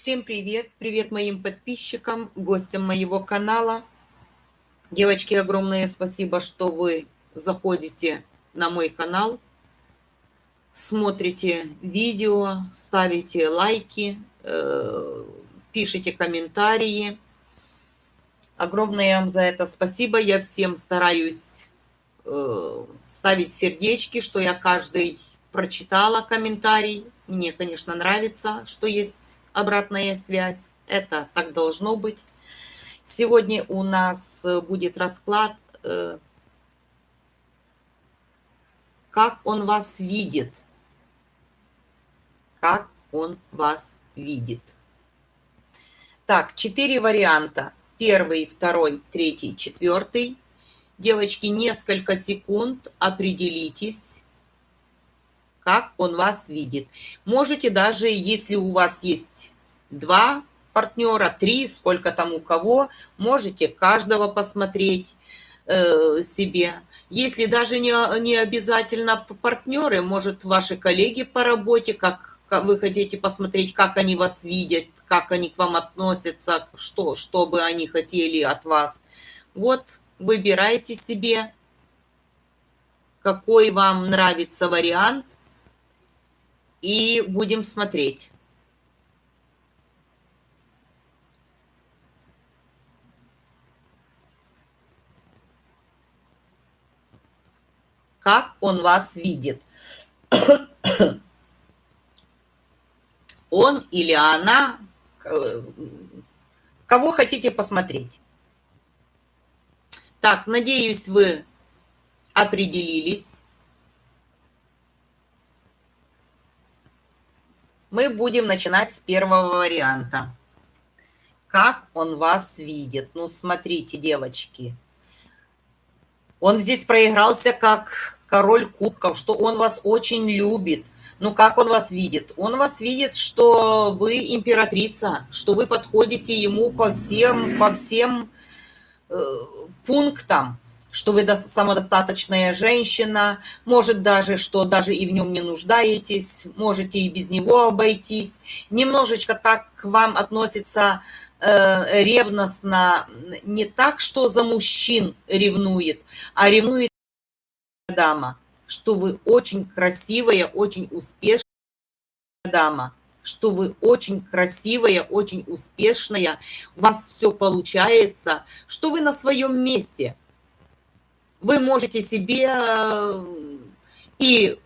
Всем привет! Привет моим подписчикам, гостям моего канала. Девочки, огромное спасибо, что вы заходите на мой канал, смотрите видео, ставите лайки, э, пишите комментарии. Огромное вам за это спасибо. Я всем стараюсь э, ставить сердечки, что я каждый прочитала комментарий. Мне, конечно, нравится, что есть обратная связь. Это так должно быть. Сегодня у нас э, будет расклад, э, как он вас видит. Как он вас видит. Так, четыре варианта. Первый, второй, третий, четвертый. Девочки, несколько секунд определитесь, как он вас видит. Можете даже, если у вас есть два партнера, три, сколько там у кого, можете каждого посмотреть э, себе. Если даже не, не обязательно партнеры, может, ваши коллеги по работе, как, вы хотите посмотреть, как они вас видят, как они к вам относятся, что, что бы они хотели от вас. Вот, выбирайте себе, какой вам нравится вариант – и будем смотреть. Как он вас видит. Он или она, кого хотите посмотреть. Так, надеюсь, вы определились. Мы будем начинать с первого варианта. Как он вас видит? Ну, смотрите, девочки. Он здесь проигрался как король кубков, что он вас очень любит. Ну, как он вас видит? Он вас видит, что вы императрица, что вы подходите ему по всем, по всем э, пунктам что вы самодостаточная женщина, может даже, что даже и в нем не нуждаетесь, можете и без него обойтись. Немножечко так к вам относится э, ревностно, не так, что за мужчин ревнует, а ревнует дама, что вы очень красивая, очень успешная дама что вы очень красивая, очень успешная, у вас все получается, что вы на своем месте – вы можете себе э, и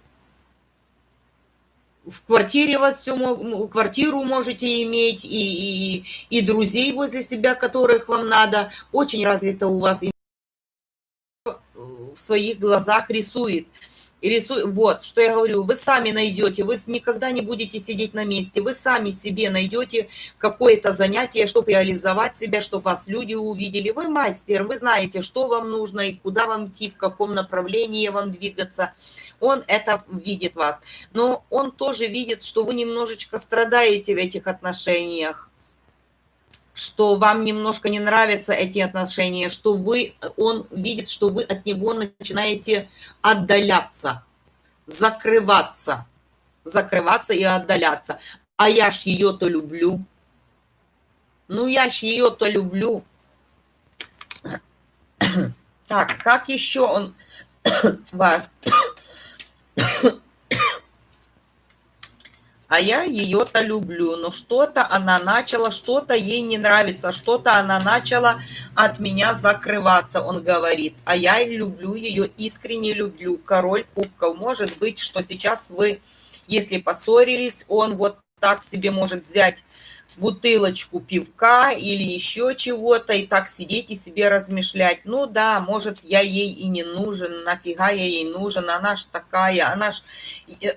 в квартире вас все, квартиру можете иметь, и, и, и друзей возле себя, которых вам надо. Очень развито у вас в своих глазах рисует и рисуй, вот, что я говорю, вы сами найдете, вы никогда не будете сидеть на месте, вы сами себе найдете какое-то занятие, чтобы реализовать себя, чтобы вас люди увидели. Вы мастер, вы знаете, что вам нужно и куда вам идти, в каком направлении вам двигаться. Он это видит вас. Но он тоже видит, что вы немножечко страдаете в этих отношениях что вам немножко не нравятся эти отношения, что вы, он видит, что вы от него начинаете отдаляться, закрываться, закрываться и отдаляться. А я ж ее-то люблю. Ну, я ж ее-то люблю. Так, как еще он... а я ее-то люблю, но что-то она начала, что-то ей не нравится, что-то она начала от меня закрываться, он говорит, а я люблю ее, искренне люблю, король кубков. Может быть, что сейчас вы, если поссорились, он вот так себе может взять бутылочку пивка или еще чего-то, и так сидеть и себе размышлять. Ну да, может, я ей и не нужен, нафига я ей нужен, она ж такая, она ж,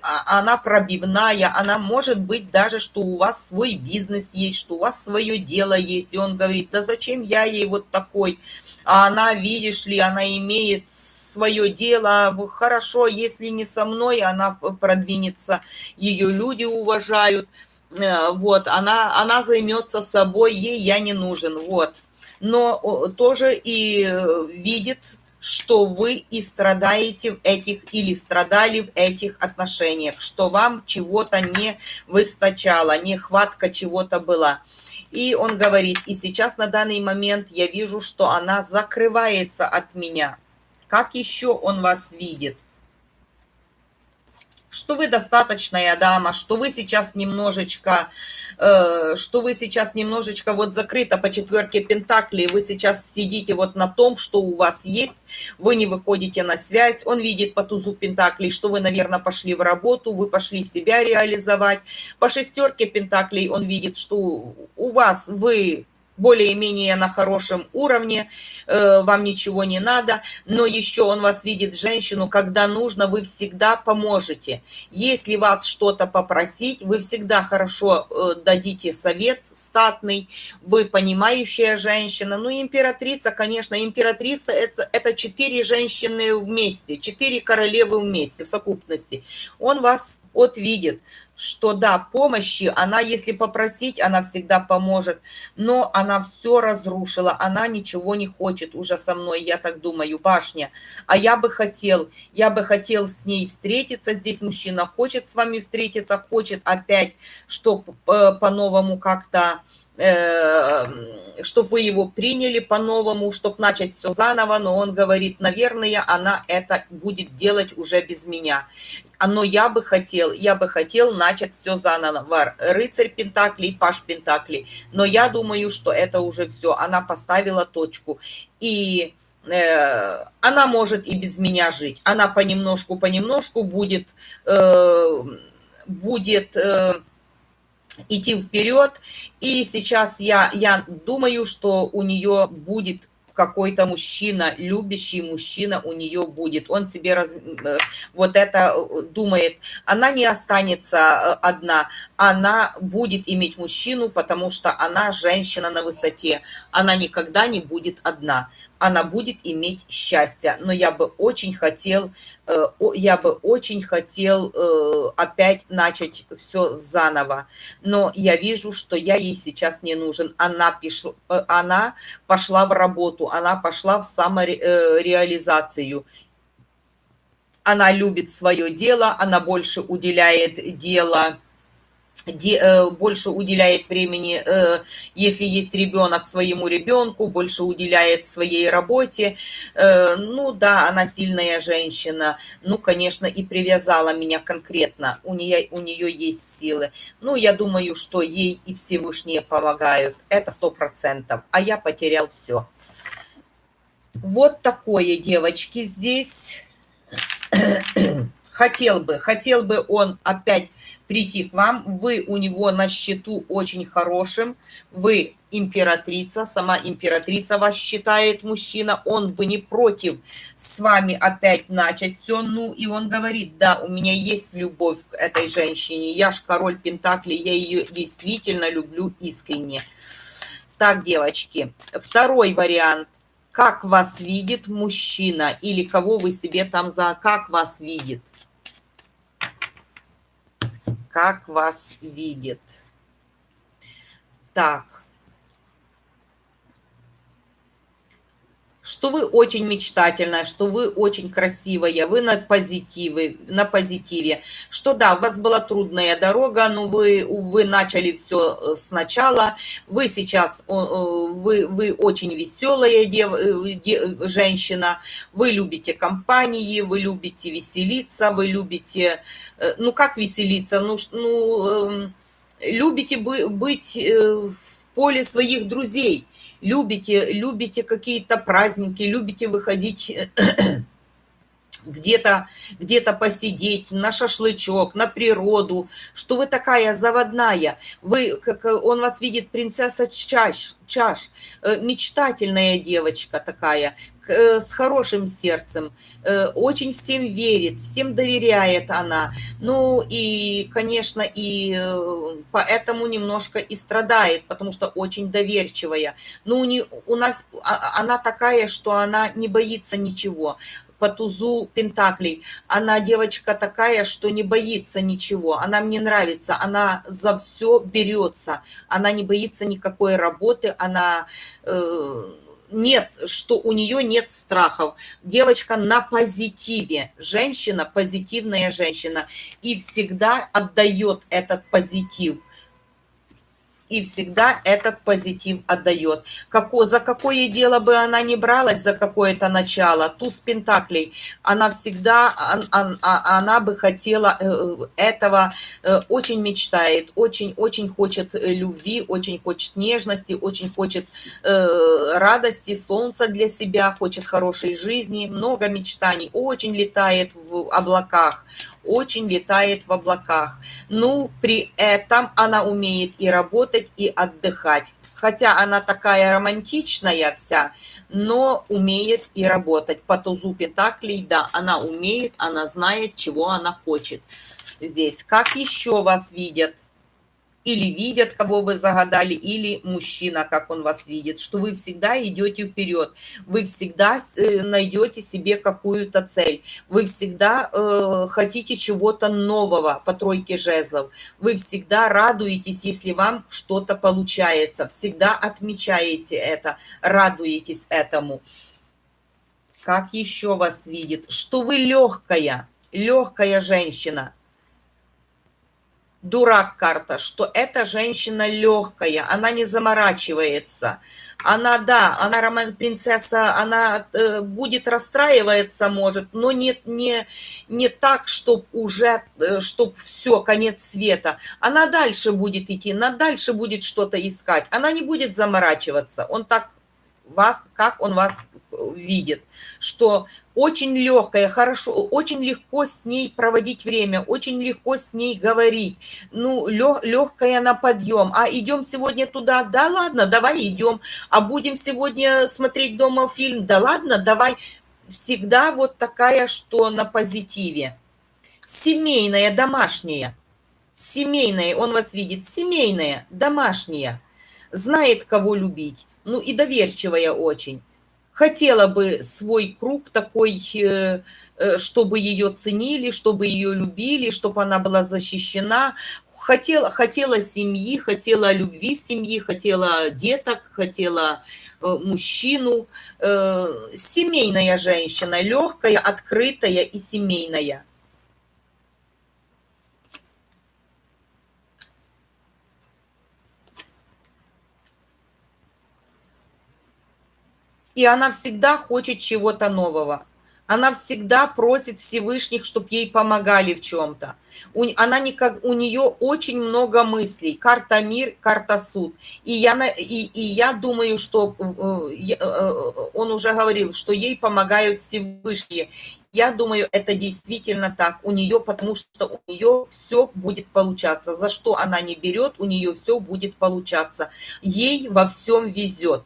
а, она пробивная, она может быть даже, что у вас свой бизнес есть, что у вас свое дело есть, и он говорит, да зачем я ей вот такой, а она, видишь ли, она имеет свое дело, хорошо, если не со мной, она продвинется, ее люди уважают, вот, она, она займется собой, ей я не нужен, вот. Но тоже и э, видит, что вы и страдаете в этих или страдали в этих отношениях, что вам чего-то не выстачало, нехватка чего-то была. И он говорит, и сейчас на данный момент я вижу, что она закрывается от меня. Как еще он вас видит? Что вы достаточная дама, что вы сейчас немножечко, э, что вы сейчас немножечко вот закрыто по четверке пентаклей, вы сейчас сидите вот на том, что у вас есть, вы не выходите на связь, он видит по тузу пентаклей, что вы, наверное, пошли в работу, вы пошли себя реализовать, по шестерке пентаклей он видит, что у вас вы более-менее на хорошем уровне, э, вам ничего не надо, но еще он вас видит, женщину, когда нужно, вы всегда поможете. Если вас что-то попросить, вы всегда хорошо э, дадите совет статный, вы понимающая женщина. Ну, императрица, конечно, императрица это, это четыре женщины вместе, четыре королевы вместе в совокупности. Он вас вот видит, что да, помощи, она, если попросить, она всегда поможет, но она все разрушила, она ничего не хочет уже со мной, я так думаю, башня. А я бы хотел, я бы хотел с ней встретиться, здесь мужчина хочет с вами встретиться, хочет опять, чтобы э, по-новому как-то Э, чтобы вы его приняли по-новому, чтобы начать все заново, но он говорит, наверное, она это будет делать уже без меня. Но я бы хотел, я бы хотел начать все заново. Рыцарь Пентаклей, Паш Пентаклей. Но я думаю, что это уже все. Она поставила точку. И э, она может и без меня жить. Она понемножку-понемножку будет, э, будет э, идти вперед. И сейчас я, я думаю, что у нее будет какой-то мужчина, любящий мужчина у нее будет. Он себе раз, э, вот это э, думает. Она не останется э, одна. Она будет иметь мужчину, потому что она женщина на высоте. Она никогда не будет одна она будет иметь счастье. Но я бы очень хотел, э, я бы очень хотел э, опять начать все заново. Но я вижу, что я ей сейчас не нужен. Она, пишла, э, она пошла в работу, она пошла в самореализацию. Она любит свое дело, она больше уделяет дело Э, больше уделяет времени, э, если есть ребенок, своему ребенку, больше уделяет своей работе. Э, ну да, она сильная женщина, ну, конечно, и привязала меня конкретно, у нее, у нее есть силы. Ну, я думаю, что ей и Всевышние помогают, это сто процентов, а я потерял все. Вот такое, девочки, здесь хотел бы, хотел бы он опять прийти к вам, вы у него на счету очень хорошим, вы императрица, сама императрица вас считает мужчина, он бы не против с вами опять начать все, ну и он говорит, да, у меня есть любовь к этой женщине, я ж король Пентакли, я ее действительно люблю искренне. Так, девочки, второй вариант. Как вас видит мужчина или кого вы себе там за как вас видит как вас видит. Так. Что вы очень мечтательная, что вы очень красивая, вы на позитиве, на позитиве. Что да, у вас была трудная дорога, но вы, вы начали все э, сначала. Вы сейчас, вы, вы очень веселая дев, э, дев, женщина, вы любите компании, вы любите веселиться, вы любите, э, ну как веселиться, ну, ну эм, любите быть в поле своих друзей – любите, любите какие-то праздники, любите выходить где-то где, -то, посидеть, на шашлычок, на природу, что вы такая заводная, вы, как он вас видит, принцесса чаш, чаш, э, мечтательная девочка такая, э, с хорошим сердцем, э, очень всем верит, всем доверяет она. Ну и, конечно, и поэтому немножко и страдает, потому что очень доверчивая. Ну, не, у нас а, она такая, что она не боится ничего по тузу Пентаклей. Она девочка такая, что не боится ничего. Она мне нравится. Она за все берется. Она не боится никакой работы. Она... Э, нет, что у нее нет страхов. Девочка на позитиве, женщина, позитивная женщина, и всегда отдает этот позитив и всегда этот позитив отдает. Како, за какое дело бы она ни бралась, за какое-то начало, туз пентаклей, она всегда, она, она бы хотела э, этого, э, очень мечтает, очень-очень хочет э, любви, очень хочет нежности, очень хочет радости, солнца для себя, хочет хорошей жизни, много мечтаний, очень летает в облаках, очень летает в облаках. Ну, при этом она умеет и работать, и отдыхать. Хотя она такая романтичная вся, но умеет и работать. По тузу Пентаклей, да, она умеет, она знает, чего она хочет здесь. Как еще вас видят? Или видят, кого вы загадали, или мужчина, как он вас видит, что вы всегда идете вперед, вы всегда э, найдете себе какую-то цель, вы всегда э, хотите чего-то нового по тройке жезлов, вы всегда радуетесь, если вам что-то получается, всегда отмечаете это, радуетесь этому. Как еще вас видит? Что вы легкая, легкая женщина, дурак карта, что эта женщина легкая, она не заморачивается. Она, да, она роман принцесса, она э, будет расстраиваться, может, но не, не, не так, чтобы уже, э, чтобы все, конец света. Она дальше будет идти, она дальше будет что-то искать. Она не будет заморачиваться. Он так вас, как он вас видит, что очень легкая, хорошо, очень легко с ней проводить время, очень легко с ней говорить, ну, легкая на подъем, а идем сегодня туда, да ладно, давай идем, а будем сегодня смотреть дома фильм, да ладно, давай, всегда вот такая, что на позитиве, семейная, домашняя, семейная, он вас видит, семейная, домашняя, знает, кого любить, ну и доверчивая очень. Хотела бы свой круг такой, э, э, чтобы ее ценили, чтобы ее любили, чтобы она была защищена. Хотела, хотела семьи, хотела любви в семье, хотела деток, хотела э, мужчину. Семейная женщина, легкая, открытая и семейная. И она всегда хочет чего-то нового. Она всегда просит Всевышних, чтобы ей помогали в чем-то. Она никак, у нее очень много мыслей. Карта мир, карта суд. И я, и, и я думаю, что э, э, он уже говорил, что ей помогают Всевышние. Я думаю, это действительно так у нее, потому что у нее все будет получаться. За что она не берет, у нее все будет получаться. Ей во всем везет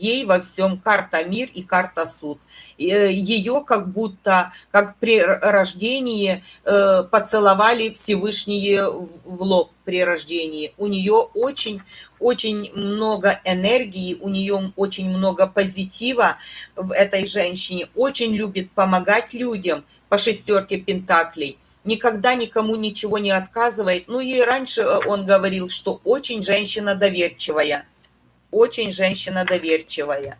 ей во всем карта мир и карта суд. Э, Ее как будто, как при рождении, э, поцеловали Всевышние в лоб при рождении. У нее очень, очень много энергии, у нее очень много позитива в этой женщине, очень любит помогать людям по шестерке пентаклей никогда никому ничего не отказывает. Ну и раньше э, он говорил, что очень женщина доверчивая очень женщина доверчивая.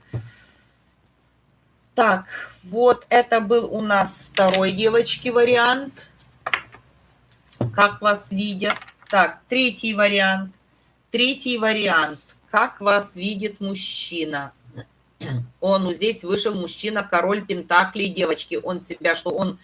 Так, вот это был у нас второй, девочки, вариант. Как вас видят. Так, третий вариант. Третий вариант. Как вас видит мужчина. Он здесь вышел мужчина, король Пентаклей, девочки. Он себя, что он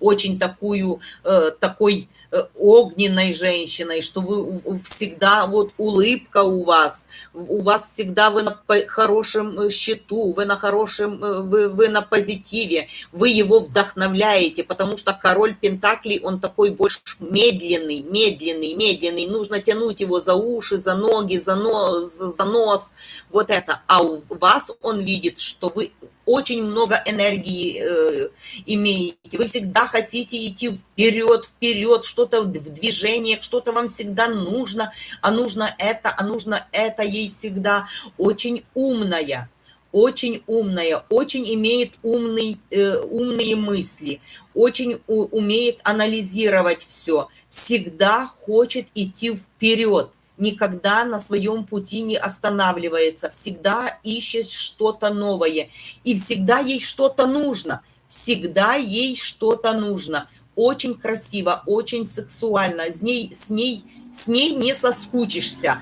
очень такую, э, такой э, огненной женщиной, что вы всегда, вот улыбка у вас, у вас всегда вы на хорошем э, счету, вы на хорошем, вы, вы на позитиве, вы его вдохновляете, потому что король Пентаклей, он такой больше медленный, медленный, медленный, нужно тянуть его за уши, за ноги, за нос, за нос, вот это. А у вас он видит, что вы очень много энергии э, имеете, вы всегда хотите идти вперед, вперед, что-то в движениях, что-то вам всегда нужно, а нужно это, а нужно это ей всегда. Очень умная, очень умная, очень имеет умный, э, умные мысли, очень у, умеет анализировать все, всегда хочет идти вперед, никогда на своем пути не останавливается, всегда ищет что-то новое, и всегда ей что-то нужно, всегда ей что-то нужно. Очень красиво, очень сексуально, с ней, с ней, с ней не соскучишься,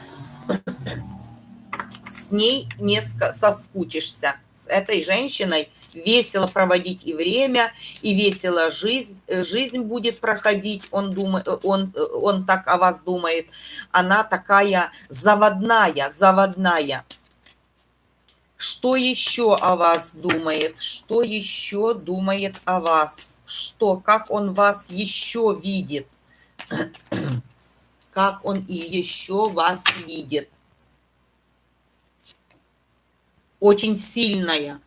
с ней не соскучишься. Этой женщиной весело проводить и время, и весело жизнь, жизнь будет проходить, он, думает, он, он так о вас думает. Она такая заводная, заводная. Что еще о вас думает? Что еще думает о вас? Что, как он вас еще видит? Как он и еще вас видит? Очень сильная,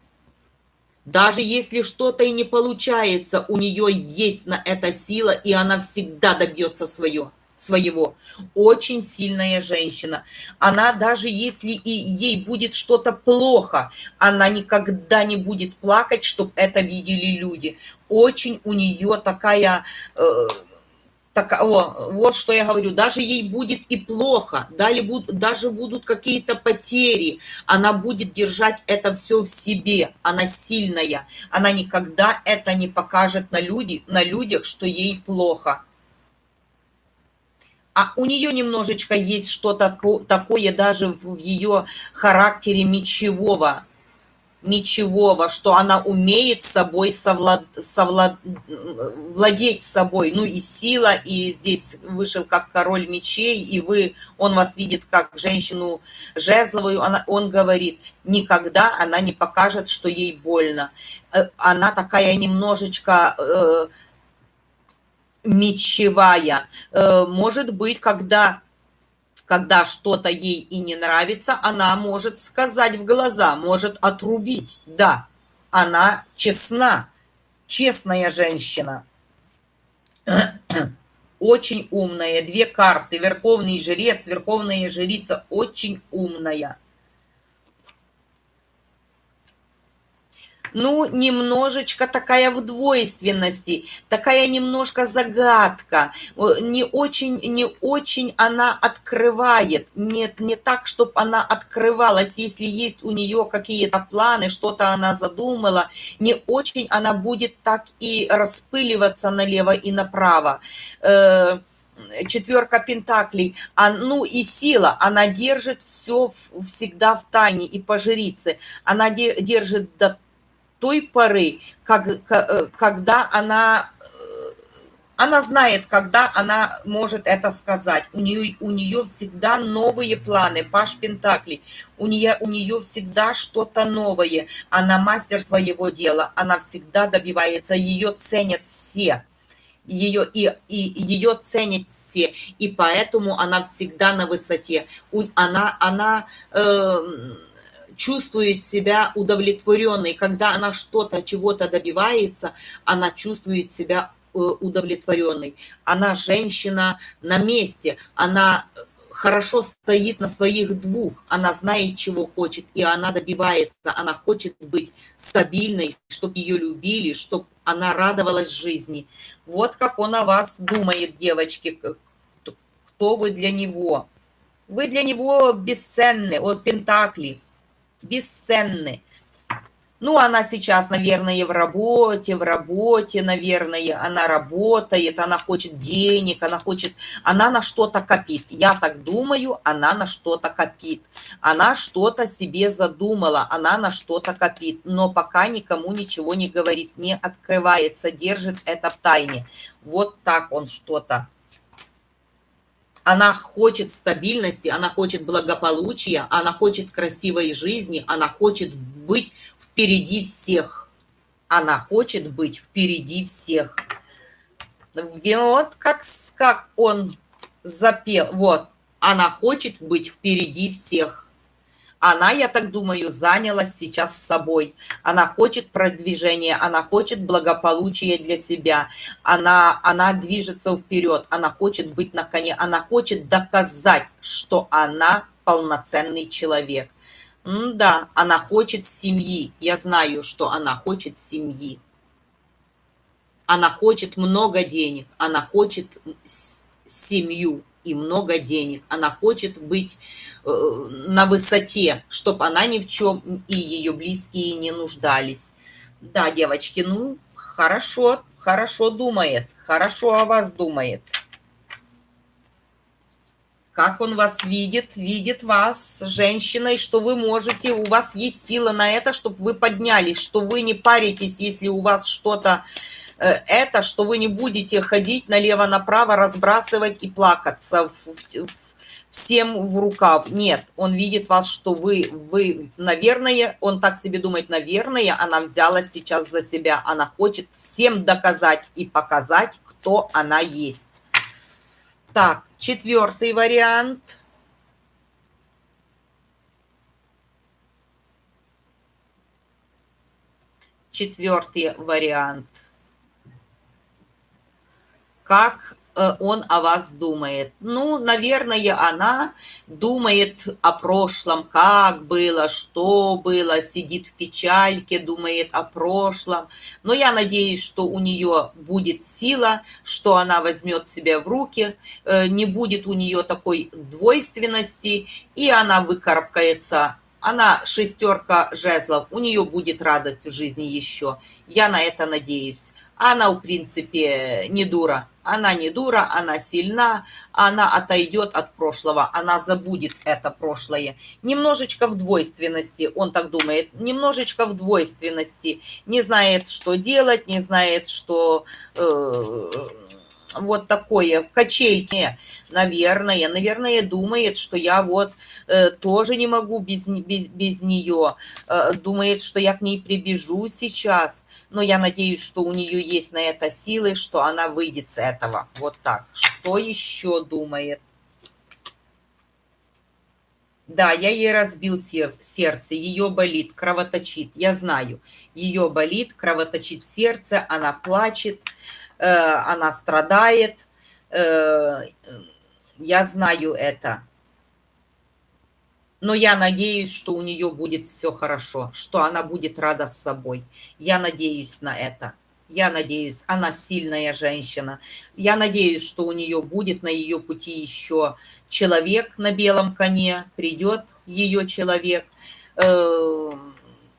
даже если что-то и не получается, у нее есть на это сила, и она всегда добьется свое, своего. Очень сильная женщина. Она даже если и ей будет что-то плохо, она никогда не будет плакать, чтобы это видели люди. Очень у нее такая... Э, так, о, вот что я говорю, даже ей будет и плохо, даже будут, даже будут какие-то потери, она будет держать это все в себе, она сильная, она никогда это не покажет на, люди, на людях, что ей плохо. А у нее немножечко есть что-то такое даже в ее характере мечевого, ничего, что она умеет собой совлад, совлад, владеть собой. Ну и сила, и здесь вышел как король мечей, и вы, он вас видит как женщину жезловую, она, он говорит, никогда она не покажет, что ей больно. Э, она такая немножечко... Э, мечевая. Э, может быть, когда когда что-то ей и не нравится, она может сказать в глаза, может отрубить. Да, она честна, честная женщина. Очень умная. Две карты. Верховный жрец, верховная жрица. Очень умная. Ну, немножечко такая в двойственности, такая немножко загадка, не очень, не очень она открывает, не, не так, чтобы она открывалась, если есть у нее какие-то планы, что-то она задумала, не очень она будет так и распыливаться налево и направо. Э, четверка пентаклей, а, ну и сила, она держит все всегда в тайне и по жрице, она держит до той поры, как, э, когда она, э, она знает, когда она может это сказать. У нее, у нее всегда новые планы, Паш Пентакли. У нее, у нее всегда что-то новое. Она мастер своего дела, она всегда добивается, ее ценят все ее и, и ее ценят все, и поэтому она всегда на высоте. Она, она э, чувствует себя удовлетворенной. Когда она что-то, чего-то добивается, она чувствует себя э, удовлетворенной. Она женщина на месте, она э, хорошо стоит на своих двух, она знает, чего хочет, и она добивается, она хочет быть стабильной, чтобы ее любили, чтобы она радовалась жизни. Вот как он о вас думает, девочки, кто вы для него. Вы для него бесценны, от Пентакли, бесценны. Ну, она сейчас, наверное, в работе, в работе, наверное, она работает, она хочет денег, она хочет, она на что-то копит. Я так думаю, она на что-то копит. Она что-то себе задумала, она на что-то копит, но пока никому ничего не говорит, не открывается, держит это в тайне. Вот так он что-то она хочет стабильности, она хочет благополучия, она хочет красивой жизни, она хочет быть впереди всех. Она хочет быть впереди всех. Вот как, как он запел. Вот, она хочет быть впереди всех. Она, я так думаю, занялась сейчас собой. Она хочет продвижения, она хочет благополучия для себя. Она, она движется вперед, она хочет быть на коне, она хочет доказать, что она полноценный человек. М да, она хочет семьи. Я знаю, что она хочет семьи. Она хочет много денег, она хочет семью и много денег. Она хочет быть э, на высоте, чтобы она ни в чем и ее близкие не нуждались. Да, девочки, ну, хорошо, хорошо думает, хорошо о вас думает. Как он вас видит, видит вас женщиной, что вы можете, у вас есть сила на это, чтобы вы поднялись, что вы не паритесь, если у вас что-то это, что вы не будете ходить налево-направо, разбрасывать и плакаться в, в, всем в рукав. Нет, он видит вас, что вы, вы, наверное, он так себе думает, наверное, она взяла сейчас за себя, она хочет всем доказать и показать, кто она есть. Так, четвертый вариант. Четвертый вариант. Как Э, он о вас думает. Ну, наверное, она думает о прошлом, как было, что было, сидит в печальке, думает о прошлом. Но я надеюсь, что у нее будет сила, что она возьмет себя в руки, э, не будет у нее такой двойственности, и она выкарабкается она шестерка жезлов, у нее будет радость в жизни еще. Я на это надеюсь. Она, в принципе, не дура. Она не дура, она сильна, она отойдет от прошлого, она забудет это прошлое. Немножечко в двойственности, он так думает, немножечко в двойственности. Не знает, что делать, не знает, что... Э, вот такое, в качельке, наверное, наверное, думает, что я вот э, тоже не могу без, без, без нее, э, думает, что я к ней прибежу сейчас, но я надеюсь, что у нее есть на это силы, что она выйдет с этого, вот так. Что еще думает? Да, я ей разбил сер сердце, ее болит, кровоточит, я знаю. Ее болит, кровоточит сердце, она плачет, она страдает. Э, я знаю это. Но я надеюсь, что у нее будет все хорошо, что она будет рада с собой. Я надеюсь на это. Я надеюсь, она сильная женщина. Я надеюсь, что у нее будет на ее пути еще человек на белом коне, придет ее человек. Э,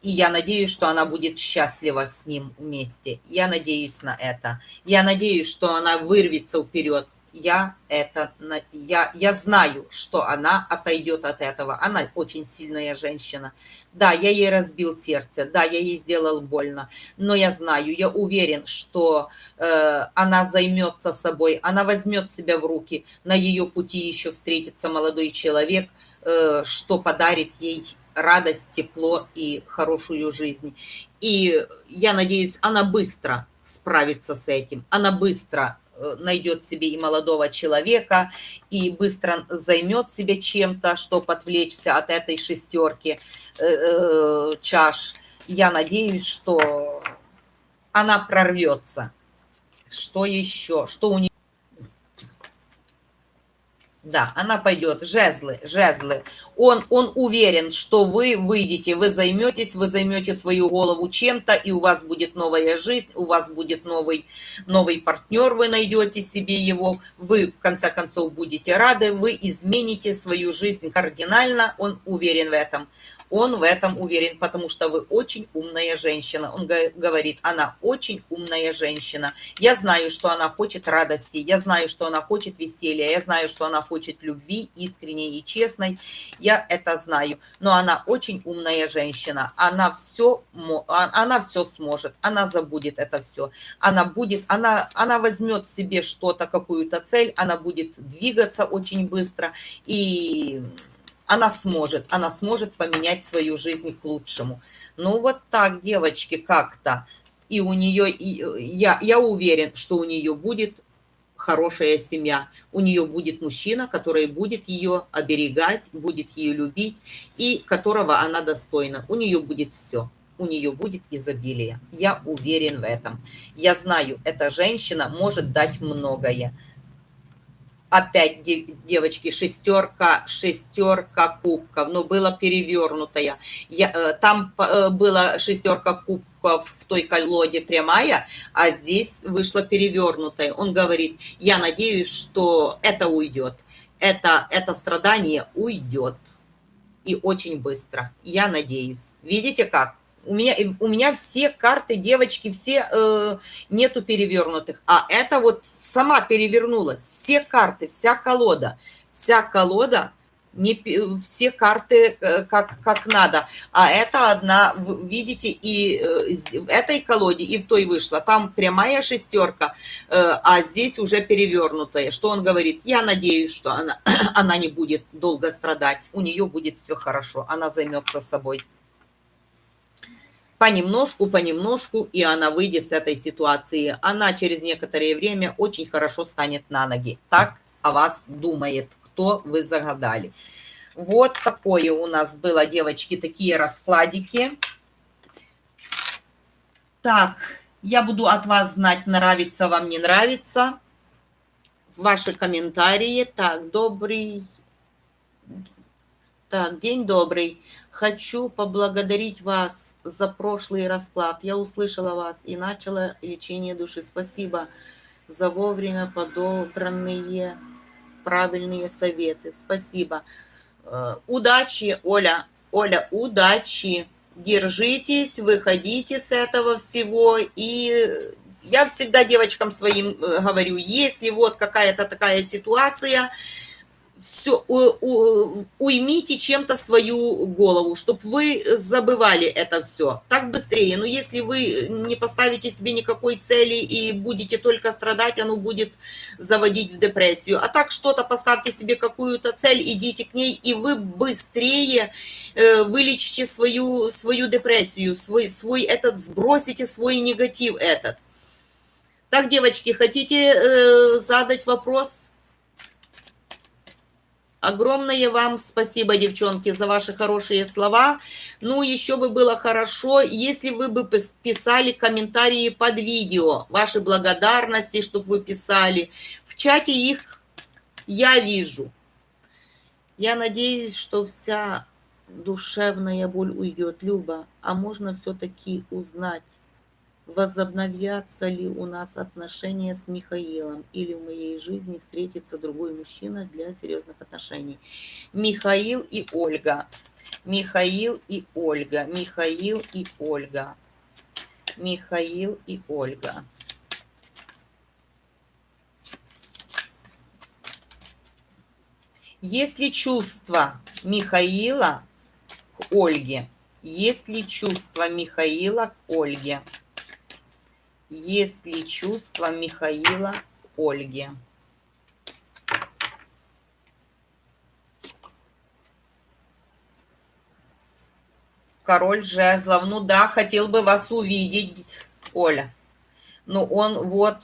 и я надеюсь, что она будет счастлива с ним вместе. Я надеюсь на это. Я надеюсь, что она вырвется вперед. Я это, я, я знаю, что она отойдет от этого. Она очень сильная женщина. Да, я ей разбил сердце, да, я ей сделал больно, но я знаю, я уверен, что э, она займется собой, она возьмет себя в руки, на ее пути еще встретится молодой человек, э, что подарит ей радость, тепло и хорошую жизнь. И я надеюсь, она быстро справится с этим, она быстро э, найдет себе и молодого человека, и быстро займет себе чем-то, чтобы отвлечься от этой шестерки э, э, чаш. Я надеюсь, что она прорвется. Что еще? Что у нее? Да, она пойдет. Жезлы, жезлы. Он, он уверен, что вы выйдете, вы займетесь, вы займете свою голову чем-то, и у вас будет новая жизнь, у вас будет новый, новый партнер, вы найдете себе его, вы, в конце концов, будете рады, вы измените свою жизнь кардинально, он уверен в этом. Он в этом уверен, потому что вы очень умная женщина. Он говорит, она очень умная женщина. Я знаю, что она хочет радости, я знаю, что она хочет веселья, я знаю, что она хочет любви, искренней и честной. Я это знаю. Но она очень умная женщина. Она все, а, она все сможет. Она забудет это все. Она будет, она, она возьмет себе что-то, какую-то цель, она будет двигаться очень быстро. И она сможет, она сможет поменять свою жизнь к лучшему. Ну вот так, девочки, как-то. И у нее, и я, я уверен, что у нее будет хорошая семья. У нее будет мужчина, который будет ее оберегать, будет ее любить и которого она достойна. У нее будет все. У нее будет изобилие. Я уверен в этом. Я знаю, эта женщина может дать многое опять девочки шестерка шестерка кубков но было перевернутая я, э, там э, была шестерка кубков в той колоде прямая а здесь вышла перевернутая он говорит я надеюсь что это уйдет это, это страдание уйдет. И очень быстро. Я надеюсь. Видите как? У меня, у меня все карты, девочки, все э, нету перевернутых. А это вот сама перевернулась. Все карты, вся колода. Вся колода не все карты э, как, как надо. А это одна, видите, и э, в этой колоде, и в той вышла. Там прямая шестерка, э, а здесь уже перевернутая. Что он говорит? Я надеюсь, что она, она не будет долго страдать. У нее будет все хорошо. Она займется собой. Понемножку, понемножку, и она выйдет с этой ситуации. Она через некоторое время очень хорошо станет на ноги. Так о вас думает что вы загадали. Вот такое у нас было, девочки, такие раскладики. Так, я буду от вас знать, нравится вам, не нравится. Ваши комментарии. Так, добрый... Так, день добрый. Хочу поблагодарить вас за прошлый расклад. Я услышала вас и начала лечение души. Спасибо за вовремя подобранные правильные советы. Спасибо. Э, удачи, Оля. Оля, удачи. Держитесь, выходите с этого всего. И я всегда девочкам своим э, говорю, если вот какая-то такая ситуация, все, у, у, уймите чем-то свою голову, чтобы вы забывали это все. Так быстрее. Но если вы не поставите себе никакой цели и будете только страдать, оно будет заводить в депрессию. А так что-то поставьте себе какую-то цель, идите к ней, и вы быстрее э, вылечите свою, свою депрессию, свой, свой этот, сбросите свой негатив этот. Так, девочки, хотите э, задать вопрос? Огромное вам спасибо, девчонки, за ваши хорошие слова. Ну, еще бы было хорошо, если вы бы писали комментарии под видео, ваши благодарности, чтобы вы писали. В чате их я вижу. Я надеюсь, что вся душевная боль уйдет, Люба. А можно все-таки узнать, возобновятся ли у нас отношения с Михаилом или в моей жизни встретится другой мужчина для серьезных отношений. Михаил и Ольга. Михаил и Ольга. Михаил и Ольга. Михаил и Ольга. Есть ли чувство Михаила к Ольге? Есть ли чувство Михаила к Ольге? Есть ли чувства Михаила к Ольге? Король жезлов. Ну да, хотел бы вас увидеть, Оля. Ну он вот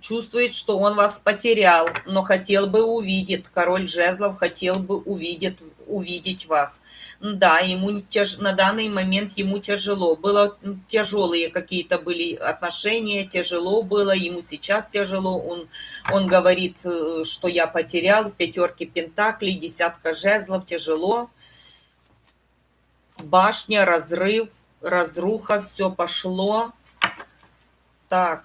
чувствует, что он вас потерял, но хотел бы увидеть. Король жезлов хотел бы увидеть, увидеть вас. Да, ему тяж... на данный момент ему тяжело. Было тяжелые какие-то были отношения, тяжело было, ему сейчас тяжело. Он, он говорит, э, что я потерял пятерки пентаклей, десятка жезлов, тяжело. Башня, разрыв, разруха, все пошло. Так,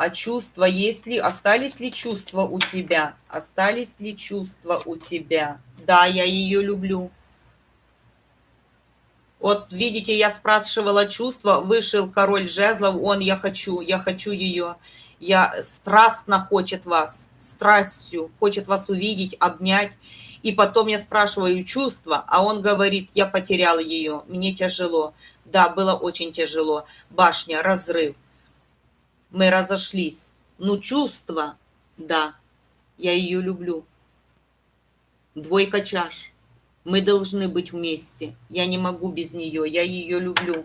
а чувства есть ли, остались ли чувства у тебя? Остались ли чувства у тебя? Да, я ее люблю. Вот видите, я спрашивала чувства, вышел король жезлов, он я хочу, я хочу ее. Я страстно хочет вас, страстью, хочет вас увидеть, обнять. И потом я спрашиваю чувства, а он говорит, я потерял ее, мне тяжело. Да, было очень тяжело. Башня, разрыв мы разошлись. Ну, чувство, да, я ее люблю. Двойка чаш. Мы должны быть вместе. Я не могу без нее. Я ее люблю.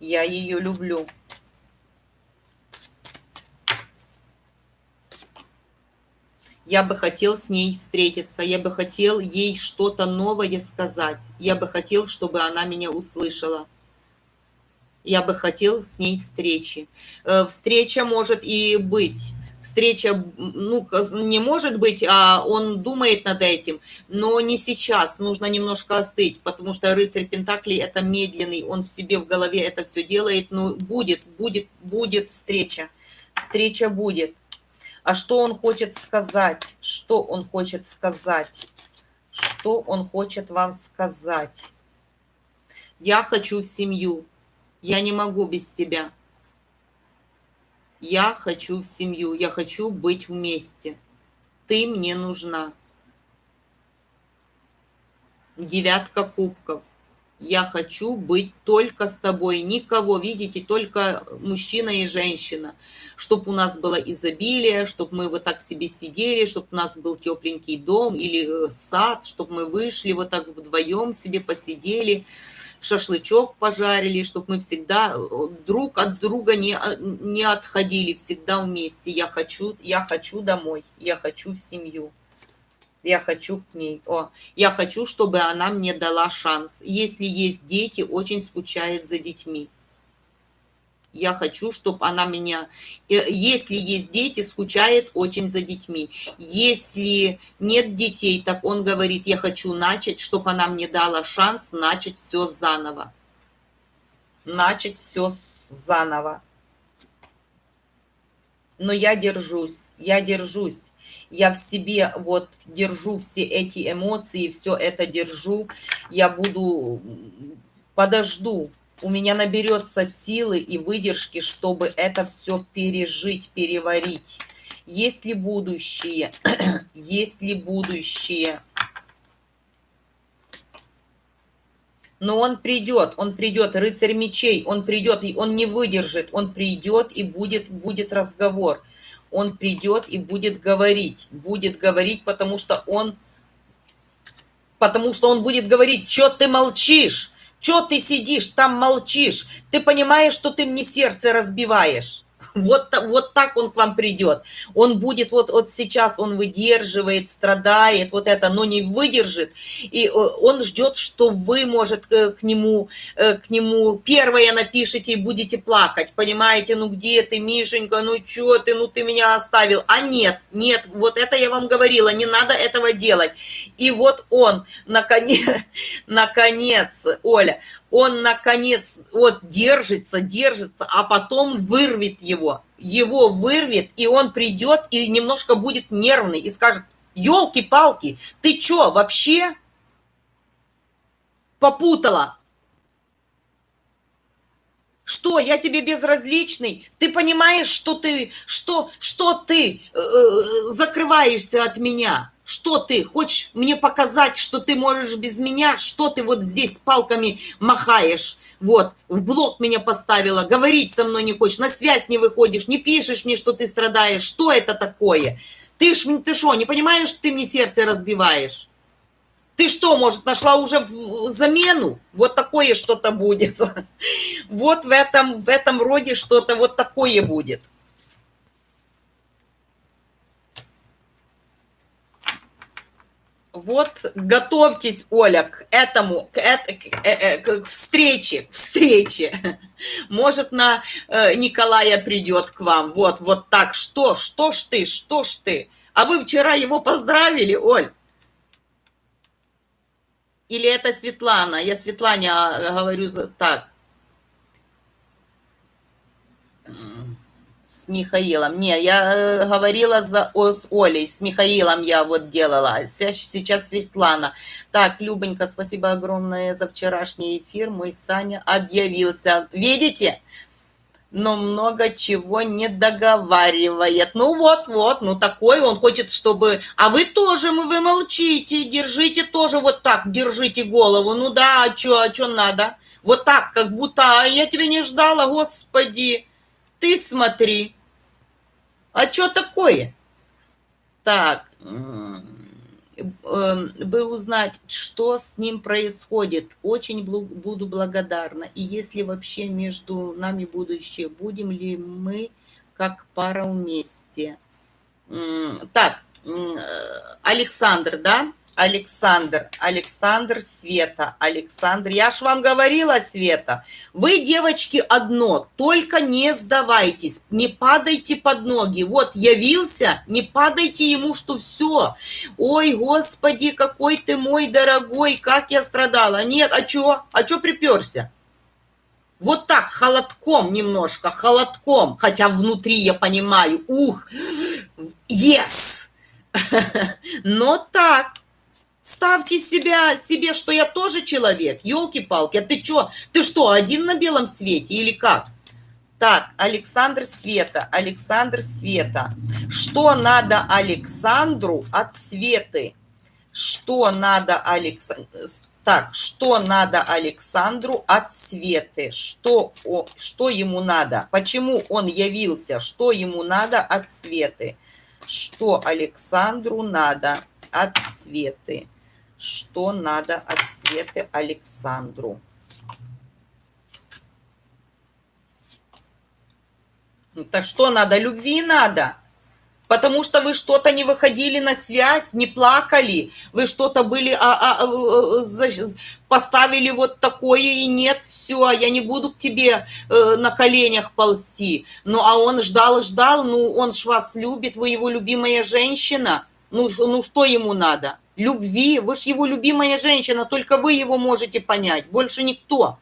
Я ее люблю. Я бы хотел с ней встретиться. Я бы хотел ей что-то новое сказать. Я бы хотел, чтобы она меня услышала я бы хотел с ней встречи. Э, встреча может и быть. Встреча, ну, не может быть, а он думает над этим, но не сейчас, нужно немножко остыть, потому что рыцарь Пентаклей это медленный, он в себе в голове это все делает, но будет, будет, будет встреча, встреча будет. А что он хочет сказать? Что он хочет сказать? Что он хочет вам сказать? Я хочу в семью. Я не могу без тебя. Я хочу в семью. Я хочу быть вместе. Ты мне нужна. Девятка кубков я хочу быть только с тобой, никого, видите, только мужчина и женщина, чтобы у нас было изобилие, чтобы мы вот так себе сидели, чтобы у нас был тепленький дом или э, сад, чтобы мы вышли вот так вдвоем себе посидели, шашлычок пожарили, чтобы мы всегда э, друг от друга не, э, не отходили, всегда вместе. Я хочу, я хочу домой, я хочу в семью я хочу к ней, о, я хочу, чтобы она мне дала шанс. Если есть дети, очень скучает за детьми. Я хочу, чтобы она меня... Э, если есть дети, скучает очень за детьми. Если нет детей, так он говорит, я хочу начать, чтобы она мне дала шанс начать все заново. Начать все заново. Но я держусь, я держусь я в себе вот держу все эти эмоции, все это держу, я буду, подожду, у меня наберется силы и выдержки, чтобы это все пережить, переварить. Есть ли будущее? Есть ли будущее? Но он придет, он придет, рыцарь мечей, он придет, и он не выдержит, он придет, и будет, будет разговор он придет и будет говорить. Будет говорить, потому что он... Потому что он будет говорить, что ты молчишь? Что ты сидишь, там молчишь? Ты понимаешь, что ты мне сердце разбиваешь? Вот, вот так он к вам придет. Он будет вот, вот сейчас, он выдерживает, страдает, вот это, но не выдержит. И э, он ждет, что вы, может, к нему, э, к нему первое напишите и будете плакать. Понимаете, ну где ты, Мишенька, ну что ты, ну ты меня оставил. А нет, нет, вот это я вам говорила, не надо этого делать. И вот он, наконец, наконец, Оля, он, наконец, вот держится, держится, а потом вырвет его. Его вырвет, и он придет и немножко будет нервный и скажет, елки-палки, ты что, вообще попутала? Что, я тебе безразличный? Ты понимаешь, что ты, что, что ты э, э закрываешься от меня? Что ты? Хочешь мне показать, что ты можешь без меня? Что ты вот здесь палками махаешь? Вот, в блок меня поставила, говорить со мной не хочешь, на связь не выходишь, не пишешь мне, что ты страдаешь. Что это такое? Ты ж, ты что, не понимаешь, что ты мне сердце разбиваешь? Ты что, может, нашла уже замену? Вот такое что-то будет. Вот в этом, в этом роде что-то вот такое будет. Вот готовьтесь, Оля, к этому, к, к, к, э, к встрече, к встрече. Может, на э, Николая придет к вам. Вот, вот так. Что, что ж ты, что ж ты? А вы вчера его поздравили, Оль? Или это Светлана? Я Светлане а, говорю так. С Михаилом. Не, я э, говорила за, о, с Олей, с Михаилом я вот делала. Сейчас Светлана. Так, Любонька, спасибо огромное за вчерашний эфир. Мой Саня объявился. Видите? но много чего не договаривает. Ну вот-вот, ну такой он хочет, чтобы... А вы тоже, вы молчите, держите тоже вот так, держите голову. Ну да, а что, а что надо? Вот так, как будто а я тебя не ждала, господи. Ты смотри. А что такое? Так, эм, бы узнать, что с ним происходит. Очень буду благодарна. И если вообще между нами будущее, будем ли мы как пара вместе? Так, э, Александр, да? Александр, Александр, Света, Александр. Я ж вам говорила, Света, вы, девочки, одно, только не сдавайтесь, не падайте под ноги. Вот явился, не падайте ему, что все. Ой, Господи, какой ты мой дорогой, как я страдала. Нет, а чё? А чё приперся? Вот так, холодком немножко, холодком, хотя внутри я понимаю, ух, Yes! Но так, ставьте себя, себе, что я тоже человек. Елки-палки, а ты что? Ты что, один на белом свете или как? Так, Александр Света, Александр Света. Что надо Александру от Светы? Что надо Александру... Так, что надо Александру от Светы? Что, о, что ему надо? Почему он явился? Что ему надо от Светы? Что Александру надо от Светы? Что надо от Светы Александру? Ну, так что надо? Любви надо. Потому что вы что-то не выходили на связь, не плакали, вы что-то были, а, а, а, поставили вот такое и нет, все, я не буду к тебе э, на коленях ползти. Ну, а он ждал и ждал, ну, он ж вас любит, вы его любимая женщина. Ну, ну что ему надо? Любви, вы ж его любимая женщина, только вы его можете понять, больше никто.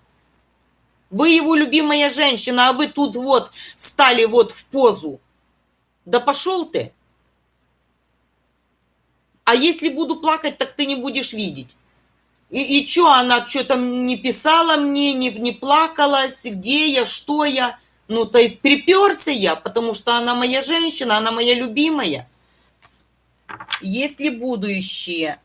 Вы его любимая женщина, а вы тут вот стали вот в позу. Да пошел ты. А если буду плакать, так ты не будешь видеть. И, и что, она что-то не писала мне, не, не плакалась, где я, что я. Ну, то и приперся я, потому что она моя женщина, она моя любимая. Если будущее,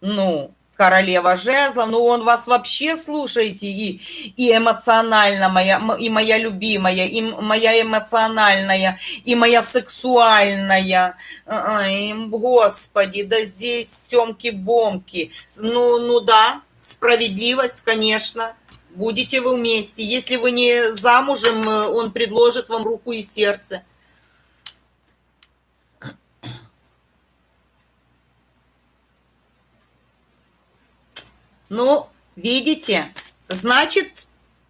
ну, королева жезлов, ну он вас вообще слушаете, и, и эмоционально моя, и моя любимая, и моя эмоциональная, и моя сексуальная, Ай, господи, да здесь темки-бомки, ну, ну да, справедливость, конечно, будете вы вместе, если вы не замужем, он предложит вам руку и сердце, Ну, видите, значит,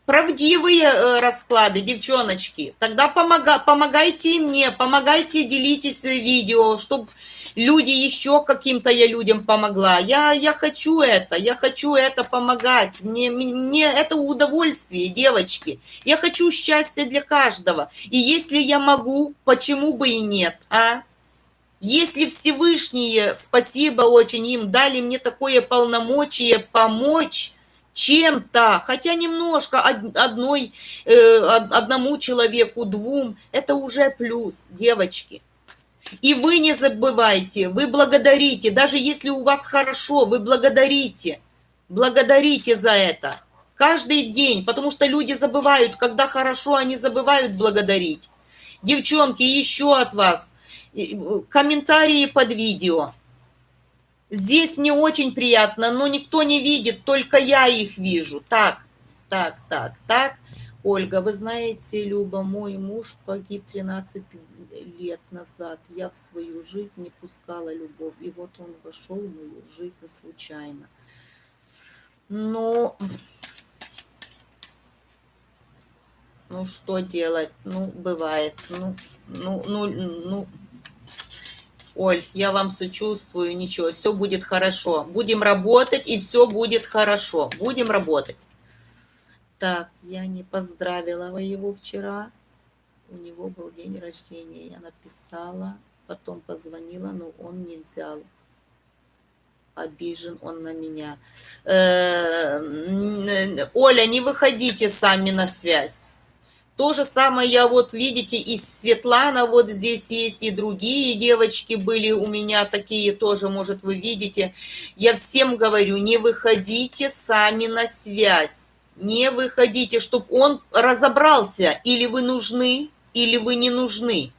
правдивые э, расклады, девчоночки. Тогда помога, помогайте мне, помогайте, делитесь видео, чтобы люди еще каким-то я людям помогла. Я, я хочу это, я хочу это помогать. Мне, мне это удовольствие, девочки. Я хочу счастья для каждого. И если я могу, почему бы и нет, а? Если Всевышние, спасибо очень им, дали мне такое полномочие помочь чем-то, хотя немножко одной, э, одному человеку, двум, это уже плюс, девочки. И вы не забывайте, вы благодарите, даже если у вас хорошо, вы благодарите, благодарите за это. Каждый день, потому что люди забывают, когда хорошо, они забывают благодарить. Девчонки, еще от вас комментарии под видео. Здесь мне очень приятно, но никто не видит, только я их вижу. Так, так, так, так. Ольга, вы знаете, Люба, мой муж погиб 13 лет назад. Я в свою жизнь не пускала любовь. И вот он вошел в мою жизнь случайно. Но... Ну, что делать? Ну, бывает. Ну, ну, ну, ну... Оль, я вам сочувствую, ничего, все будет хорошо. Будем работать, и все будет хорошо. Будем работать. Так, я не поздравила его вчера. У него был день рождения. Я написала, потом позвонила, но он не взял. Обижен он на меня. Э, Оля, не выходите сами на связь. То же самое я вот, видите, и Светлана вот здесь есть, и другие девочки были у меня такие тоже, может, вы видите. Я всем говорю, не выходите сами на связь. Не выходите, чтобы он разобрался, или вы нужны, или вы не нужны.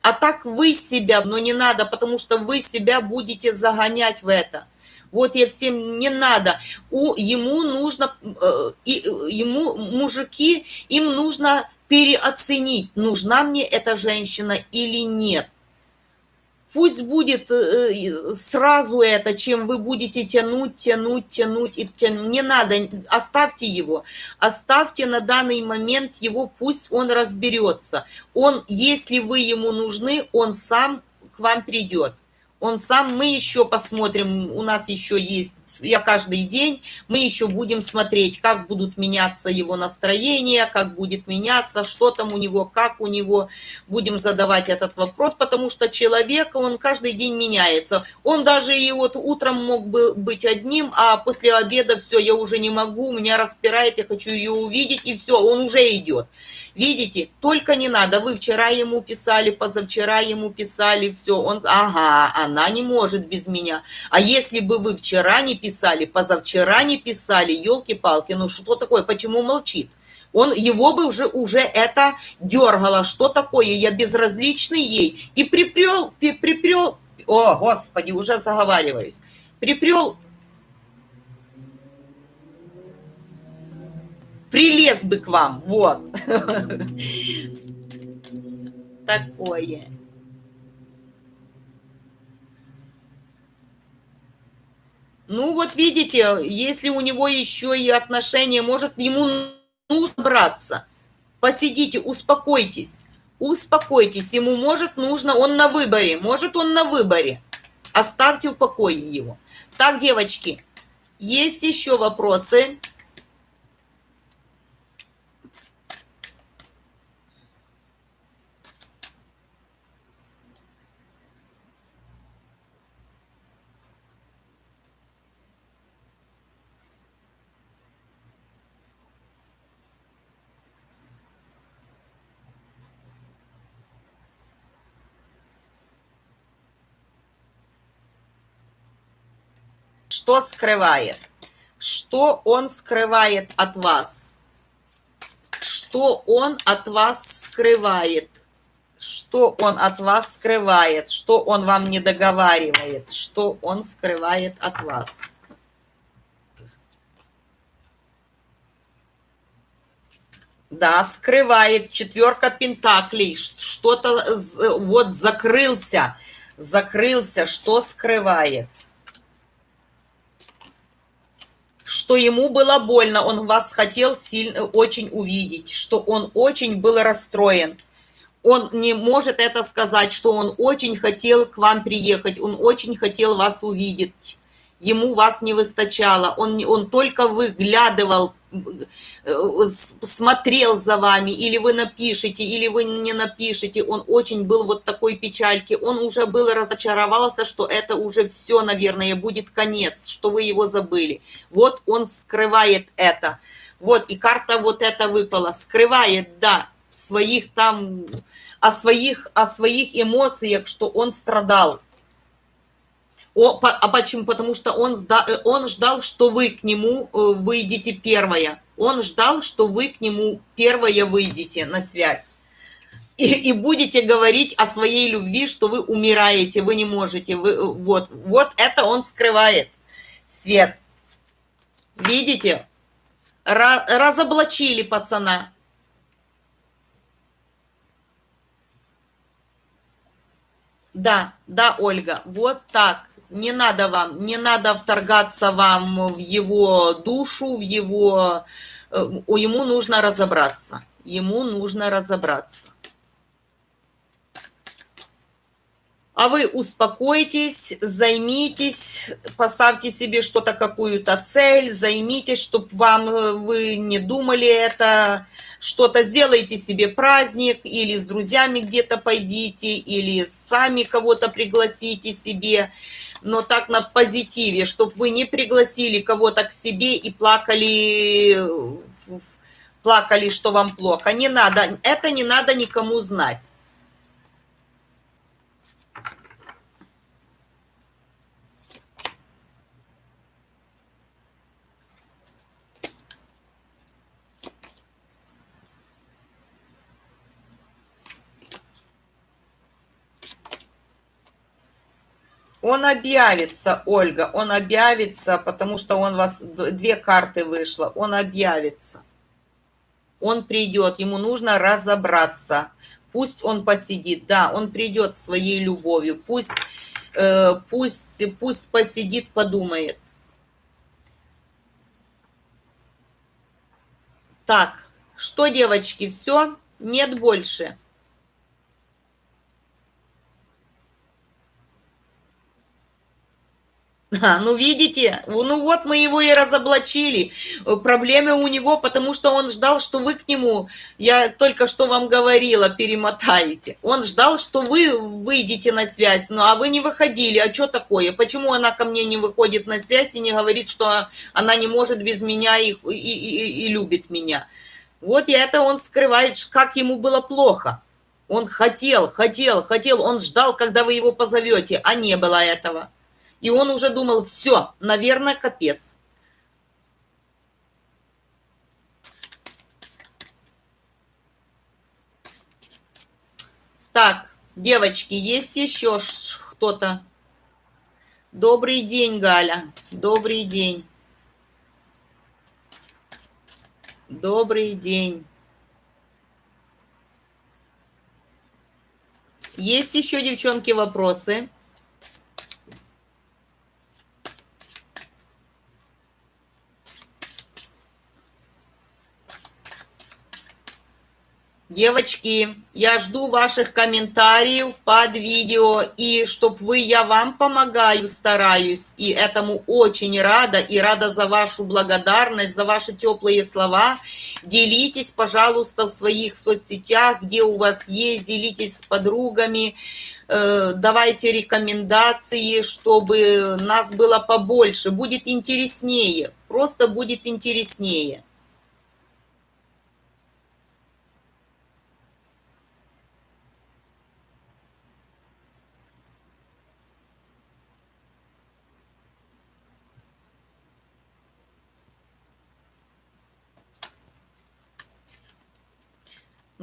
А так вы себя, но не надо, потому что вы себя будете загонять в это. Вот я всем не надо. У, ему нужно, э, и, ему мужики, им нужно переоценить, нужна мне эта женщина или нет. Пусть будет э, сразу это, чем вы будете тянуть, тянуть, тянуть и тянуть. Не надо, оставьте его. Оставьте на данный момент его, пусть он разберется. Он, если вы ему нужны, он сам к вам придет он сам, мы еще посмотрим, у нас еще есть, я каждый день, мы еще будем смотреть, как будут меняться его настроения, как будет меняться, что там у него, как у него, будем задавать этот вопрос, потому что человек, он каждый день меняется. Он даже и вот утром мог бы быть одним, а после обеда все, я уже не могу, меня распирает, я хочу ее увидеть, и все, он уже идет. Видите, только не надо, вы вчера ему писали, позавчера ему писали, все, он, ага, она не может без меня. А если бы вы вчера не писали, позавчера не писали, елки-палки, ну что такое, почему молчит? Он, его бы уже, уже это дергало, что такое, я безразличный ей. И припрел, припрел, о, господи, уже заговариваюсь, припрел прилез бы к вам, вот. Такое. Ну вот видите, если у него еще и отношения, может, ему нужно браться. Посидите, успокойтесь. Успокойтесь, ему может нужно, он на выборе, может он на выборе. Оставьте в покое его. Так, девочки, есть еще вопросы? Что скрывает? Что он скрывает от вас? Что он от вас скрывает? Что он от вас скрывает? Что он вам не договаривает? Что он скрывает от вас? Да, скрывает четверка пентаклей. Что-то вот закрылся. Закрылся. Что скрывает? Что ему было больно, он вас хотел сильно, очень увидеть, что он очень был расстроен. Он не может это сказать, что он очень хотел к вам приехать, он очень хотел вас увидеть. Ему вас не выстачало, он, он только выглядывал Э, смотрел за вами, или вы напишете, или вы не напишете, он очень был вот такой печальки, он уже был разочаровался, что это уже все, наверное, будет конец, что вы его забыли. Вот он скрывает это. Вот, и карта вот эта выпала, скрывает, да, в своих там, о своих, о своих эмоциях, что он страдал, о, по, а почему? Потому что он, сда, э, он ждал, что вы к нему э, выйдете первое. Он ждал, что вы к нему первое выйдете на связь. И, и будете говорить о своей любви, что вы умираете, вы не можете. Вы, э, вот, вот это он скрывает. Свет. Видите? Ra, разоблачили пацана. Да, да, Ольга, вот так не надо вам, не надо вторгаться вам в его душу, в его... Э, ему нужно разобраться. Ему нужно разобраться. А вы успокойтесь, займитесь, поставьте себе что-то, какую-то цель, займитесь, чтобы вам, э, вы не думали это, что-то сделайте себе праздник, или с друзьями где-то пойдите, или сами кого-то пригласите себе но так на позитиве, чтобы вы не пригласили кого-то к себе и плакали, плакали, что вам плохо. Не надо, это не надо никому знать. Он объявится, Ольга, он объявится, потому что он вас, две карты вышло, он объявится. Он придет, ему нужно разобраться. Пусть он посидит, да, он придет своей любовью, пусть, э, пусть, пусть посидит, подумает. Так, что, девочки, все? Нет больше? А, ну, видите, ну вот мы его и разоблачили. Проблемы у него, потому что он ждал, что вы к нему, я только что вам говорила, перемотаете. Он ждал, что вы выйдете на связь, ну а вы не выходили. А что такое? Почему она ко мне не выходит на связь и не говорит, что она не может без меня и, и, и, и любит меня? Вот и это он скрывает, как ему было плохо. Он хотел, хотел, хотел, он ждал, когда вы его позовете, а не было этого. И он уже думал, все, наверное, капец. Так, девочки, есть еще кто-то? Добрый день, Галя. Добрый день. Добрый день. Есть еще, девчонки, вопросы? Девочки, я жду ваших комментариев под видео, и чтоб вы, я вам помогаю, стараюсь, и этому очень рада, и рада за вашу благодарность, за ваши теплые слова. Делитесь, пожалуйста, в своих соцсетях, где у вас есть, делитесь с подругами, э, давайте рекомендации, чтобы нас было побольше, будет интереснее, просто будет интереснее.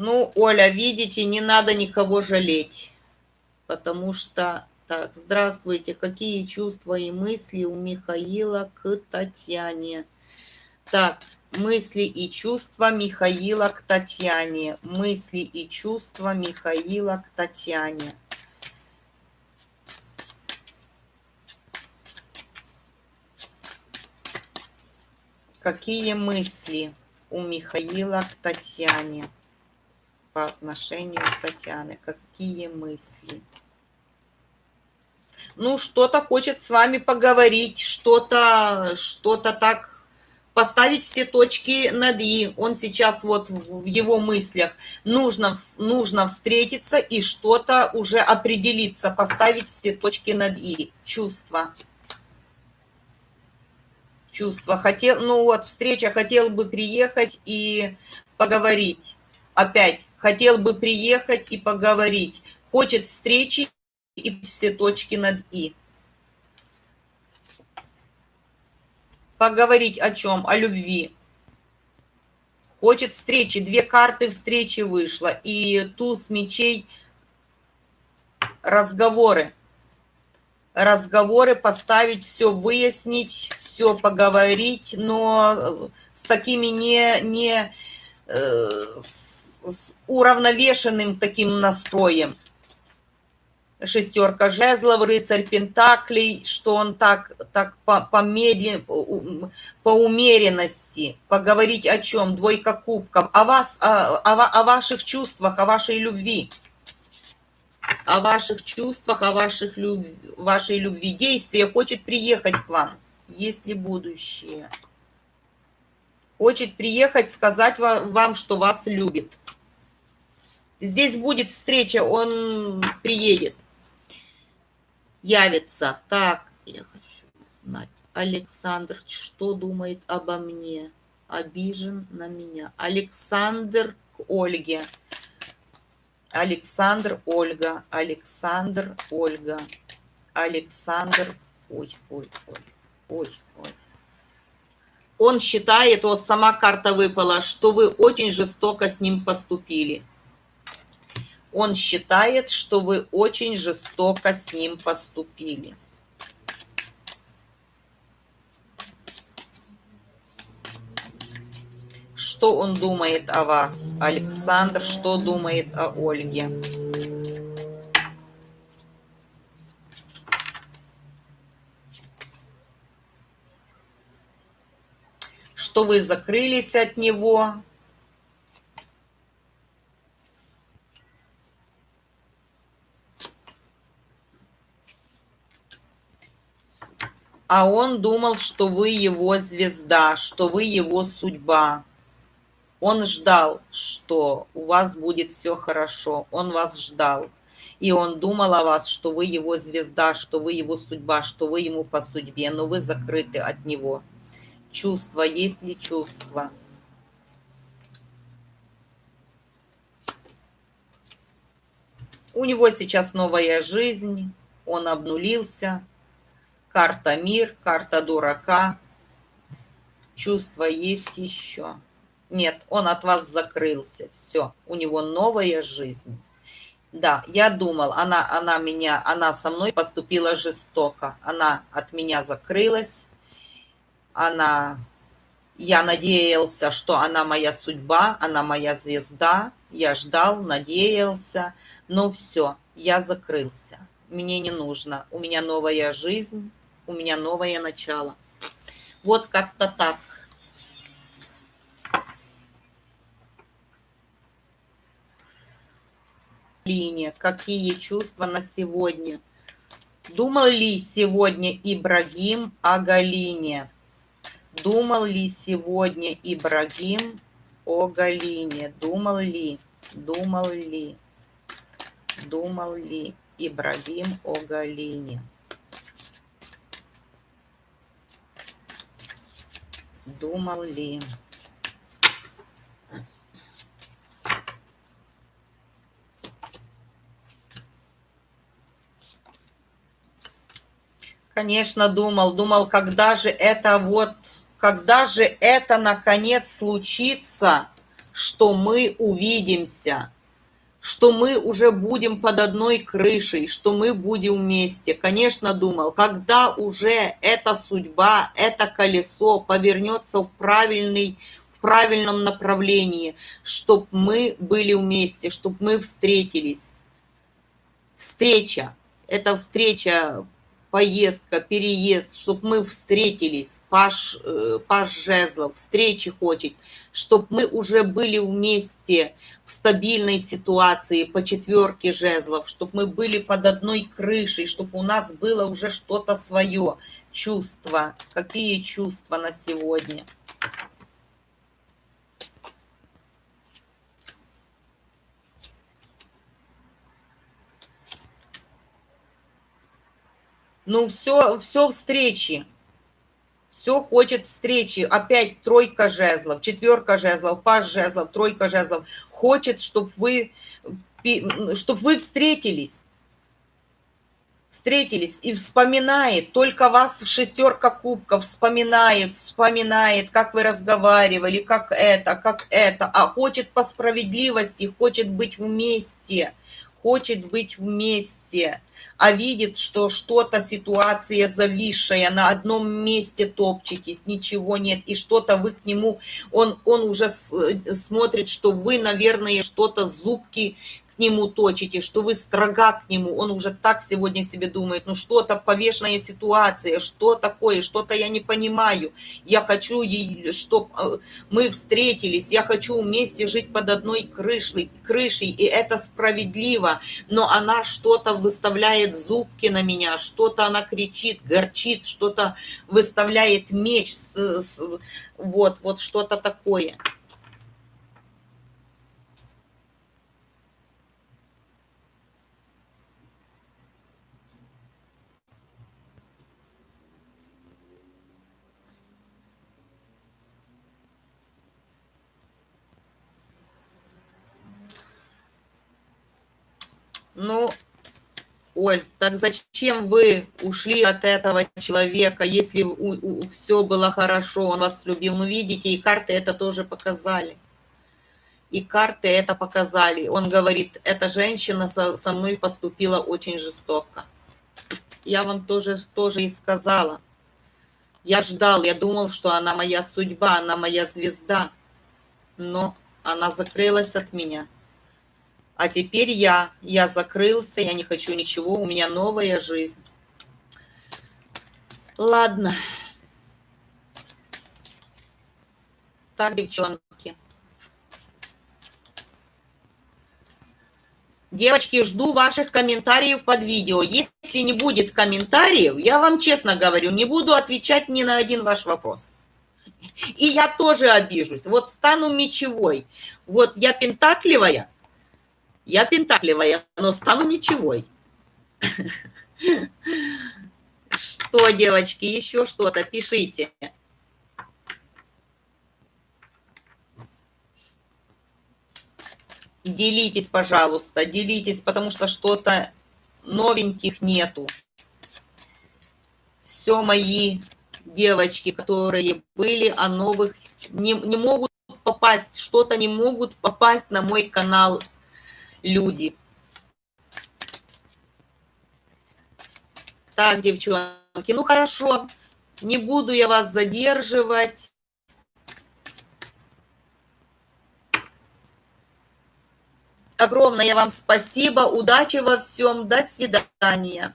Ну, Оля, видите, не надо никого жалеть, потому что... Так, здравствуйте, какие чувства и мысли у Михаила к Татьяне? Так, мысли и чувства Михаила к Татьяне. Мысли и чувства Михаила к Татьяне. Какие мысли у Михаила к Татьяне? По отношению к Татьяне? Какие мысли? Ну, что-то хочет с вами поговорить, что-то что, -то, так поставить все точки над «и». Он сейчас вот в его мыслях. Нужно, нужно встретиться и что-то уже определиться, поставить все точки над «и». Чувства. Чувства. Хотел, ну вот, встреча, хотел бы приехать и поговорить. Опять хотел бы приехать и поговорить, хочет встречи и все точки над «и». Поговорить о чем? О любви. Хочет встречи. Две карты встречи вышло. И туз мечей разговоры. Разговоры поставить, все выяснить, все поговорить, но с такими не, не э, с уравновешенным таким настроем. Шестерка жезлов, рыцарь пентаклей, что он так, так по, по, медлен, по умеренности, поговорить о чем? Двойка кубков, о вас, о, о, о ваших чувствах, о вашей любви о ваших чувствах, о ваших люб... вашей любви, действия, хочет приехать к вам, есть ли будущее. Хочет приехать, сказать вам, что вас любит. Здесь будет встреча, он приедет, явится. Так, я хочу знать. Александр, что думает обо мне? Обижен на меня. Александр к Ольге. Александр, Ольга. Александр, Ольга. Александр. Ой, ой, ой, ой, ой. Он считает, вот сама карта выпала, что вы очень жестоко с ним поступили. Он считает, что вы очень жестоко с ним поступили. Что он думает о вас, Александр? Что думает о Ольге? Что вы закрылись от него? А он думал, что вы его звезда, что вы его судьба. Он ждал, что у вас будет все хорошо. Он вас ждал. И он думал о вас, что вы его звезда, что вы его судьба, что вы ему по судьбе, но вы закрыты от него. Чувства, есть ли чувства? У него сейчас новая жизнь, он обнулился. Карта мир, карта дурака. Чувства есть еще. Нет, он от вас закрылся. Все, у него новая жизнь. Да, я думал, она, она меня, она со мной поступила жестоко. Она от меня закрылась. Она, я надеялся, что она моя судьба, она моя звезда. Я ждал, надеялся. Но все, я закрылся. Мне не нужно. У меня новая жизнь, у меня новое начало. Вот как-то так. Линия. Какие чувства на сегодня? Думал ли сегодня Ибрагим о Галине? Думал ли сегодня Ибрагим о Галине? Думал ли? Думал ли? Думал ли Ибрагим о Галине? Думал ли? Конечно, думал, думал, когда же это вот, когда же это наконец случится, что мы увидимся, что мы уже будем под одной крышей, что мы будем вместе. Конечно, думал, когда уже эта судьба, это колесо повернется в правильный, в правильном направлении, чтобы мы были вместе, чтобы мы встретились. Встреча. Это встреча поездка, переезд, чтобы мы встретились, Паш, э, Паш Жезлов, встречи хочет, чтобы мы уже были вместе в стабильной ситуации по четверке жезлов, чтобы мы были под одной крышей, чтобы у нас было уже что-то свое, чувства. Какие чувства на сегодня? Ну, все, все встречи. Все хочет встречи. Опять тройка жезлов, четверка жезлов, паш жезлов, тройка жезлов. Хочет, чтобы вы, чтобы вы встретились. Встретились и вспоминает, только вас шестерка кубков вспоминает, вспоминает, как вы разговаривали, как это, как это, а хочет по справедливости, хочет быть вместе хочет быть вместе, а видит, что что-то, ситуация зависшая, на одном месте топчетесь, ничего нет, и что-то вы к нему, он, он уже смотрит, что вы, наверное, что-то зубки нему точите, что вы строга к нему, он уже так сегодня себе думает, ну что-то повешенная ситуация, что такое, что-то я не понимаю, я хочу, чтобы э, мы встретились, я хочу вместе жить под одной крышей, крышей, и это справедливо, но она что-то выставляет зубки на меня, что-то она кричит, горчит, что-то выставляет меч, вот, вот что-то такое. Ну, Оль, так зачем вы ушли от этого человека, если у, у, все было хорошо, он вас любил? Ну, видите, и карты это тоже показали. И карты это показали. Он говорит, эта женщина со, со мной поступила очень жестоко. Я вам тоже, тоже и сказала. Я ждал, я думал, что она моя судьба, она моя звезда. Но она закрылась от меня. А теперь я, я закрылся, я не хочу ничего, у меня новая жизнь. Ладно. Так, девчонки. Девочки, жду ваших комментариев под видео. Если не будет комментариев, я вам честно говорю, не буду отвечать ни на один ваш вопрос. И я тоже обижусь. Вот стану мечевой. Вот я пентакливая, я пентакливая, но стану мечевой. Что, девочки, еще что-то пишите. Делитесь, пожалуйста, делитесь, потому что что-то новеньких нету. Все мои девочки, которые были, а новых не, не могут попасть, что-то не могут попасть на мой канал люди. Так, девчонки, ну хорошо, не буду я вас задерживать. Огромное вам спасибо, удачи во всем, до свидания.